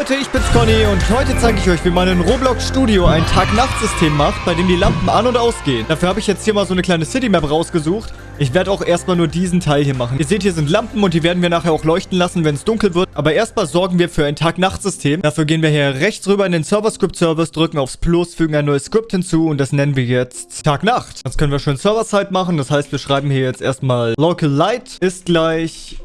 Leute, ich bin's Conny und heute zeige ich euch, wie man in Roblox Studio ein Tag-Nacht-System macht, bei dem die Lampen an- und ausgehen. Dafür habe ich jetzt hier mal so eine kleine City-Map rausgesucht. Ich werde auch erstmal nur diesen Teil hier machen. Ihr seht, hier sind Lampen und die werden wir nachher auch leuchten lassen, wenn es dunkel wird. Aber erstmal sorgen wir für ein Tag-Nacht-System. Dafür gehen wir hier rechts rüber in den Server-Script-Service, drücken aufs Plus, fügen ein neues Script hinzu und das nennen wir jetzt Tag-Nacht. Das können wir schön Server-Side machen. Das heißt, wir schreiben hier jetzt erstmal Local Light ist gleich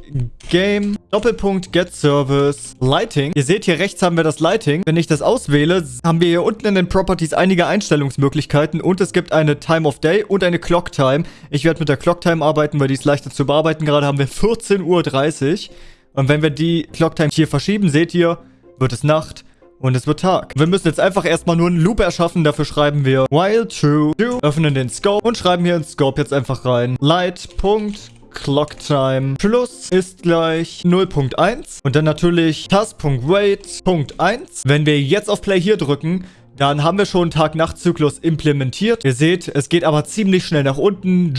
Game, Doppelpunkt, Get Service, Lighting. Ihr seht, hier rechts haben wir das Lighting. Wenn ich das auswähle, haben wir hier unten in den Properties einige Einstellungsmöglichkeiten und es gibt eine Time of Day und eine Clock Time. Ich werde mit der Clock Time arbeiten, weil die ist leichter zu bearbeiten. Gerade haben wir 14.30 Uhr. Und wenn wir die Clock Time hier verschieben, seht ihr, wird es Nacht. Und es wird Tag. Wir müssen jetzt einfach erstmal nur einen Loop erschaffen. Dafür schreiben wir while true, true, öffnen den Scope und schreiben hier ins Scope jetzt einfach rein. Light, Punkt, Clock Time Plus ist gleich 0.1 und dann natürlich Task.wait.1. Wenn wir jetzt auf Play hier drücken, dann haben wir schon Tag-Nacht-Zyklus implementiert. Ihr seht, es geht aber ziemlich schnell nach unten.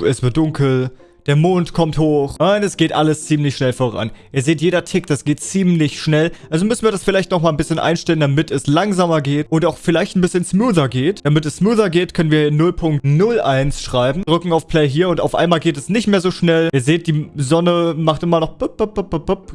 Es wird dunkel. Der Mond kommt hoch. Und es geht alles ziemlich schnell voran. Ihr seht, jeder Tick, das geht ziemlich schnell. Also müssen wir das vielleicht nochmal ein bisschen einstellen, damit es langsamer geht. Und auch vielleicht ein bisschen smoother geht. Damit es smoother geht, können wir 0.01 schreiben. Drücken auf Play hier und auf einmal geht es nicht mehr so schnell. Ihr seht, die Sonne macht immer noch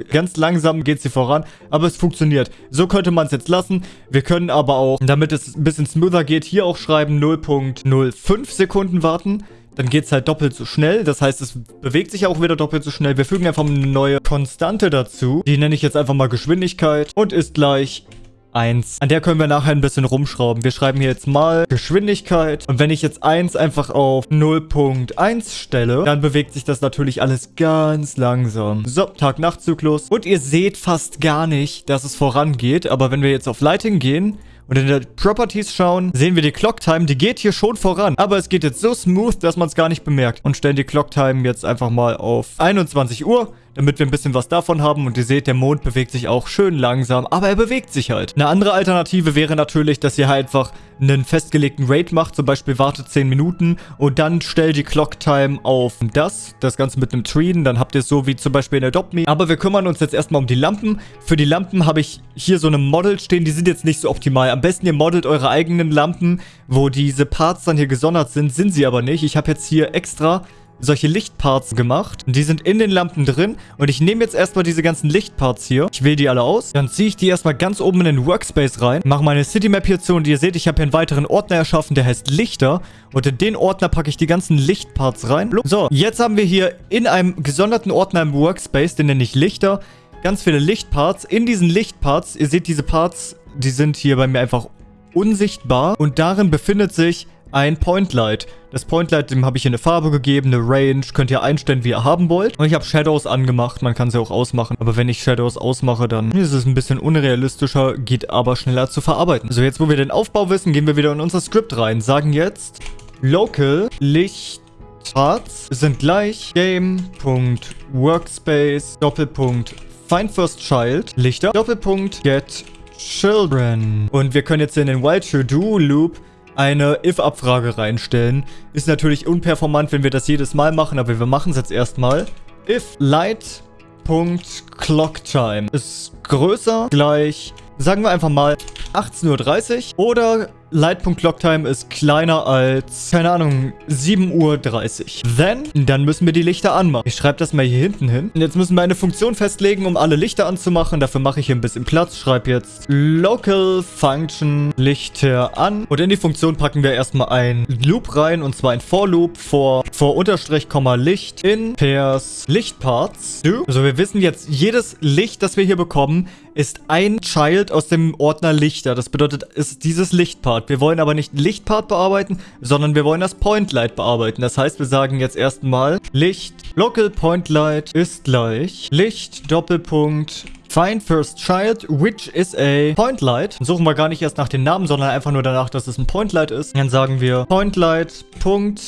Ganz langsam geht sie voran. Aber es funktioniert. So könnte man es jetzt lassen. Wir können aber auch, damit es ein bisschen smoother geht, hier auch schreiben 0.05 Sekunden warten dann geht es halt doppelt so schnell. Das heißt, es bewegt sich auch wieder doppelt so schnell. Wir fügen einfach eine neue Konstante dazu. Die nenne ich jetzt einfach mal Geschwindigkeit und ist gleich 1. An der können wir nachher ein bisschen rumschrauben. Wir schreiben hier jetzt mal Geschwindigkeit. Und wenn ich jetzt 1 einfach auf 0.1 stelle, dann bewegt sich das natürlich alles ganz langsam. So, Tag-Nacht-Zyklus. Und ihr seht fast gar nicht, dass es vorangeht. Aber wenn wir jetzt auf Lighting gehen und in der Properties schauen, sehen wir die Clock Time. Die geht hier schon voran. Aber es geht jetzt so smooth, dass man es gar nicht bemerkt. Und stellen die Clock Time jetzt einfach mal auf 21 Uhr damit wir ein bisschen was davon haben. Und ihr seht, der Mond bewegt sich auch schön langsam, aber er bewegt sich halt. Eine andere Alternative wäre natürlich, dass ihr halt einfach einen festgelegten Raid macht, zum Beispiel wartet 10 Minuten und dann stellt die Clock Time auf das, das Ganze mit einem Treen, dann habt ihr es so wie zum Beispiel in Adopt Me. Aber wir kümmern uns jetzt erstmal um die Lampen. Für die Lampen habe ich hier so eine Model stehen, die sind jetzt nicht so optimal. Am besten ihr modelt eure eigenen Lampen, wo diese Parts dann hier gesondert sind, sind sie aber nicht. Ich habe jetzt hier extra solche Lichtparts gemacht. Die sind in den Lampen drin. Und ich nehme jetzt erstmal diese ganzen Lichtparts hier. Ich wähle die alle aus. Dann ziehe ich die erstmal ganz oben in den Workspace rein. Mache meine Citymap hier zu. Und ihr seht, ich habe hier einen weiteren Ordner erschaffen, der heißt Lichter. Und in den Ordner packe ich die ganzen Lichtparts rein. So, jetzt haben wir hier in einem gesonderten Ordner im Workspace, den nenne ich Lichter, ganz viele Lichtparts. In diesen Lichtparts, ihr seht diese Parts, die sind hier bei mir einfach unsichtbar. Und darin befindet sich ein Point Light. Das Point Light, dem habe ich hier eine Farbe gegeben, eine Range. Könnt ihr einstellen, wie ihr haben wollt. Und ich habe Shadows angemacht. Man kann sie auch ausmachen. Aber wenn ich Shadows ausmache, dann ist es ein bisschen unrealistischer, geht aber schneller zu verarbeiten. So, jetzt wo wir den Aufbau wissen, gehen wir wieder in unser Skript rein. Sagen jetzt Local Licht Parts sind gleich Game.Workspace Doppelpunkt Find First Child Lichter Doppelpunkt Get Children. Und wir können jetzt in den While True Do Loop eine if-Abfrage reinstellen. Ist natürlich unperformant, wenn wir das jedes Mal machen, aber wir machen es jetzt erstmal. If light.clocktime ist größer gleich, sagen wir einfach mal 18.30 Uhr oder Light.Clocktime ist kleiner als, keine Ahnung, 7.30 Uhr. Then, dann müssen wir die Lichter anmachen. Ich schreibe das mal hier hinten hin. Und jetzt müssen wir eine Funktion festlegen, um alle Lichter anzumachen. Dafür mache ich hier ein bisschen Platz. Schreibe jetzt Local Function Lichter an. Und in die Funktion packen wir erstmal ein Loop rein. Und zwar ein For Loop vor, vor Unterstrich, Komma Licht in Pairs Lichtparts. Also wir wissen jetzt, jedes Licht, das wir hier bekommen, ist ein Child aus dem Ordner Lichter. Das bedeutet, ist dieses Lichtpart. Lichtpart. Wir wollen aber nicht Lichtpart bearbeiten, sondern wir wollen das Point Light bearbeiten. Das heißt, wir sagen jetzt erstmal Licht Local Point Light ist gleich Licht Doppelpunkt Find first child, which is a point light. Dann suchen wir gar nicht erst nach den Namen, sondern einfach nur danach, dass es ein point light ist. Dann sagen wir point light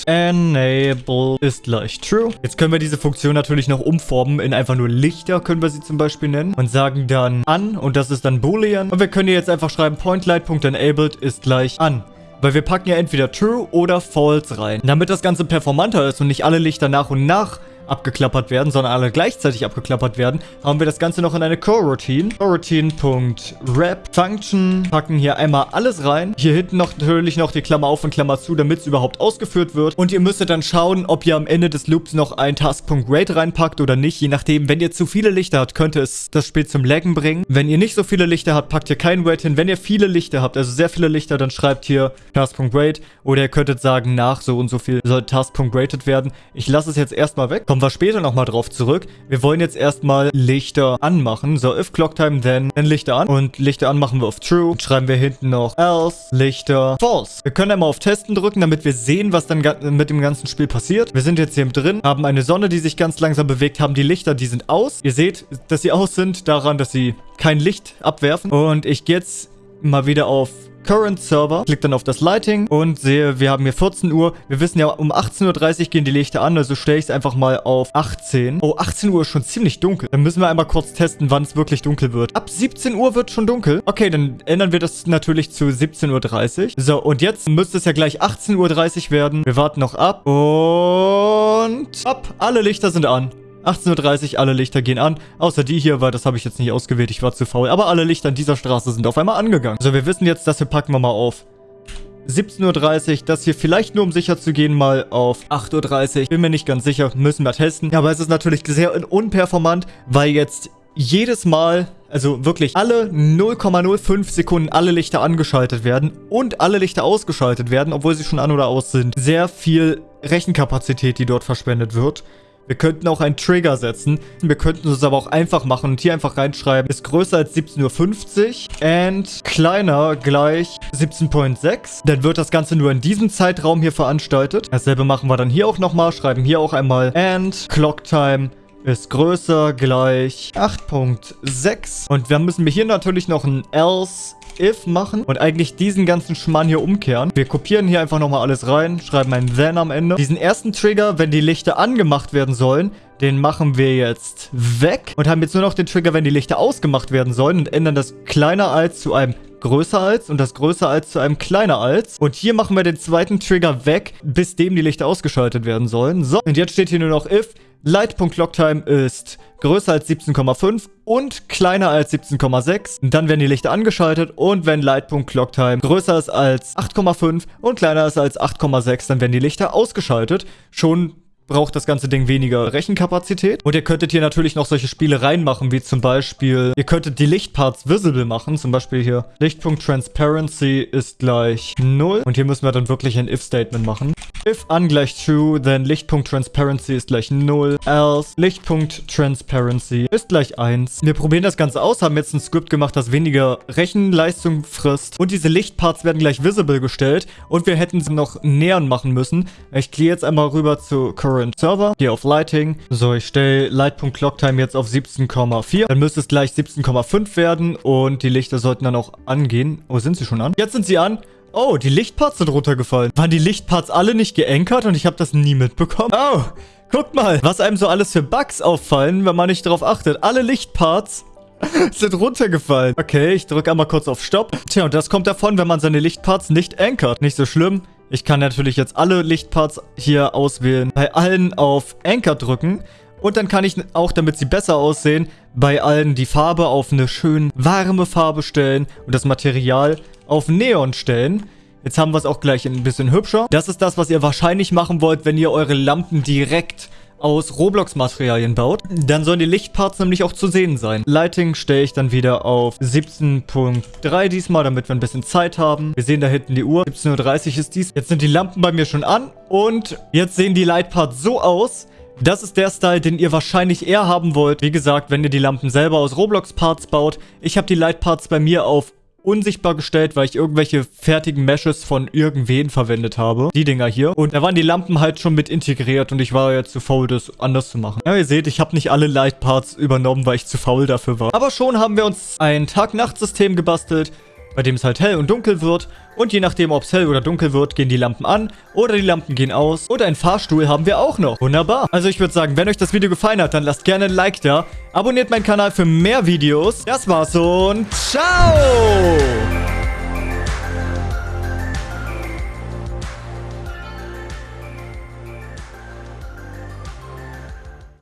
enable ist gleich true. Jetzt können wir diese Funktion natürlich noch umformen in einfach nur Lichter, können wir sie zum Beispiel nennen. Und sagen dann an und das ist dann boolean. Und wir können hier jetzt einfach schreiben point light.enabled ist gleich an. Weil wir packen ja entweder True oder False rein. Damit das Ganze performanter ist und nicht alle Lichter nach und nach abgeklappert werden, sondern alle gleichzeitig abgeklappert werden, haben wir das Ganze noch in eine Coroutine. Coroutine.wrap Function. Packen hier einmal alles rein. Hier hinten noch natürlich noch die Klammer auf und Klammer zu, damit es überhaupt ausgeführt wird. Und ihr müsstet dann schauen, ob ihr am Ende des Loops noch ein Task.rate reinpackt oder nicht. Je nachdem, wenn ihr zu viele Lichter habt, könnte es das Spiel zum Laggen bringen. Wenn ihr nicht so viele Lichter habt, packt ihr kein Rate hin. Wenn ihr viele Lichter habt, also sehr viele Lichter, dann schreibt hier Task.rate. Oder ihr könntet sagen, nach so und so viel soll Task.rated werden. Ich lasse es jetzt erstmal weg. Kommen wir später nochmal drauf zurück. Wir wollen jetzt erstmal Lichter anmachen. So, if Clocktime, then, then Lichter an. Und Lichter an machen wir auf True. Und schreiben wir hinten noch else, Lichter, false. Wir können einmal auf Testen drücken, damit wir sehen, was dann mit dem ganzen Spiel passiert. Wir sind jetzt hier drin, haben eine Sonne, die sich ganz langsam bewegt, haben die Lichter, die sind aus. Ihr seht, dass sie aus sind, daran, dass sie kein Licht abwerfen. Und ich gehe jetzt mal wieder auf Current Server, klick dann auf das Lighting und sehe, wir haben hier 14 Uhr. Wir wissen ja, um 18.30 Uhr gehen die Lichter an, also stelle ich es einfach mal auf 18. Oh, 18 Uhr ist schon ziemlich dunkel. Dann müssen wir einmal kurz testen, wann es wirklich dunkel wird. Ab 17 Uhr wird schon dunkel. Okay, dann ändern wir das natürlich zu 17.30 Uhr. So, und jetzt müsste es ja gleich 18.30 Uhr werden. Wir warten noch ab und ab. Alle Lichter sind an. 18.30 Uhr, alle Lichter gehen an. Außer die hier, weil das habe ich jetzt nicht ausgewählt. Ich war zu faul. Aber alle Lichter an dieser Straße sind auf einmal angegangen. Also wir wissen jetzt, dass wir packen wir mal auf 17.30 Uhr. Das hier vielleicht nur, um sicher zu gehen, mal auf 8.30 Uhr. Bin mir nicht ganz sicher. Müssen wir testen. Ja, aber es ist natürlich sehr unperformant, weil jetzt jedes Mal, also wirklich alle 0,05 Sekunden alle Lichter angeschaltet werden und alle Lichter ausgeschaltet werden, obwohl sie schon an oder aus sind. Sehr viel Rechenkapazität, die dort verschwendet wird. Wir könnten auch einen Trigger setzen. Wir könnten es aber auch einfach machen und hier einfach reinschreiben, ist größer als 17.50 Uhr and kleiner gleich 17.6. Dann wird das Ganze nur in diesem Zeitraum hier veranstaltet. Dasselbe machen wir dann hier auch nochmal. Schreiben hier auch einmal and clock time ist größer gleich 8.6. Und wir müssen hier natürlich noch ein else if machen und eigentlich diesen ganzen Schmann hier umkehren. Wir kopieren hier einfach nochmal alles rein, schreiben ein then am Ende. Diesen ersten Trigger, wenn die Lichter angemacht werden sollen, den machen wir jetzt weg und haben jetzt nur noch den Trigger, wenn die Lichter ausgemacht werden sollen und ändern das kleiner als zu einem größer als und das größer als zu einem kleiner als. Und hier machen wir den zweiten Trigger weg, bis dem die Lichter ausgeschaltet werden sollen. So, und jetzt steht hier nur noch if Light.Clocktime ist größer als 17,5 und kleiner als 17,6. Dann werden die Lichter angeschaltet und wenn Light.Clocktime größer ist als 8,5 und kleiner ist als 8,6, dann werden die Lichter ausgeschaltet. Schon braucht das ganze Ding weniger Rechenkapazität. Und ihr könntet hier natürlich noch solche Spiele reinmachen, wie zum Beispiel, ihr könntet die Lichtparts visible machen. Zum Beispiel hier, Lichtpunkt Transparency ist gleich 0. Und hier müssen wir dann wirklich ein if-Statement machen. If ungleich true, then Lichtpunkt Transparency ist gleich 0. Else Lichtpunkt Transparency ist gleich 1. Wir probieren das Ganze aus, haben jetzt ein Skript gemacht, das weniger Rechenleistung frisst. Und diese Lichtparts werden gleich visible gestellt. Und wir hätten sie noch nähern machen müssen. Ich gehe jetzt einmal rüber zu Current Server. Gehe auf Lighting. So, ich stelle Light.Clocktime jetzt auf 17,4. Dann müsste es gleich 17,5 werden und die Lichter sollten dann auch angehen. Oh, sind sie schon an? Jetzt sind sie an. Oh, die Lichtparts sind runtergefallen. Waren die Lichtparts alle nicht geankert und ich habe das nie mitbekommen? Oh, guckt mal, was einem so alles für Bugs auffallen, wenn man nicht darauf achtet. Alle Lichtparts sind runtergefallen. Okay, ich drücke einmal kurz auf Stopp. Tja, und das kommt davon, wenn man seine Lichtparts nicht ankert. Nicht so schlimm. Ich kann natürlich jetzt alle Lichtparts hier auswählen, bei allen auf Anchor drücken und dann kann ich auch, damit sie besser aussehen, bei allen die Farbe auf eine schön warme Farbe stellen und das Material auf Neon stellen. Jetzt haben wir es auch gleich ein bisschen hübscher. Das ist das, was ihr wahrscheinlich machen wollt, wenn ihr eure Lampen direkt aus Roblox-Materialien baut, dann sollen die Lichtparts nämlich auch zu sehen sein. Lighting stelle ich dann wieder auf 17.3 diesmal, damit wir ein bisschen Zeit haben. Wir sehen da hinten die Uhr. 17.30 Uhr ist dies. Jetzt sind die Lampen bei mir schon an und jetzt sehen die Lightparts so aus, das ist der Style, den ihr wahrscheinlich eher haben wollt. Wie gesagt, wenn ihr die Lampen selber aus Roblox-Parts baut. Ich habe die Lightparts bei mir auf unsichtbar gestellt, weil ich irgendwelche fertigen Meshes von irgendwen verwendet habe. Die Dinger hier. Und da waren die Lampen halt schon mit integriert und ich war jetzt zu faul, das anders zu machen. Ja, ihr seht, ich habe nicht alle Light Parts übernommen, weil ich zu faul dafür war. Aber schon haben wir uns ein Tag-Nacht-System gebastelt, bei dem es halt hell und dunkel wird. Und je nachdem, ob es hell oder dunkel wird, gehen die Lampen an oder die Lampen gehen aus. Und einen Fahrstuhl haben wir auch noch. Wunderbar. Also ich würde sagen, wenn euch das Video gefallen hat, dann lasst gerne ein Like da. Abonniert meinen Kanal für mehr Videos. Das war's und ciao!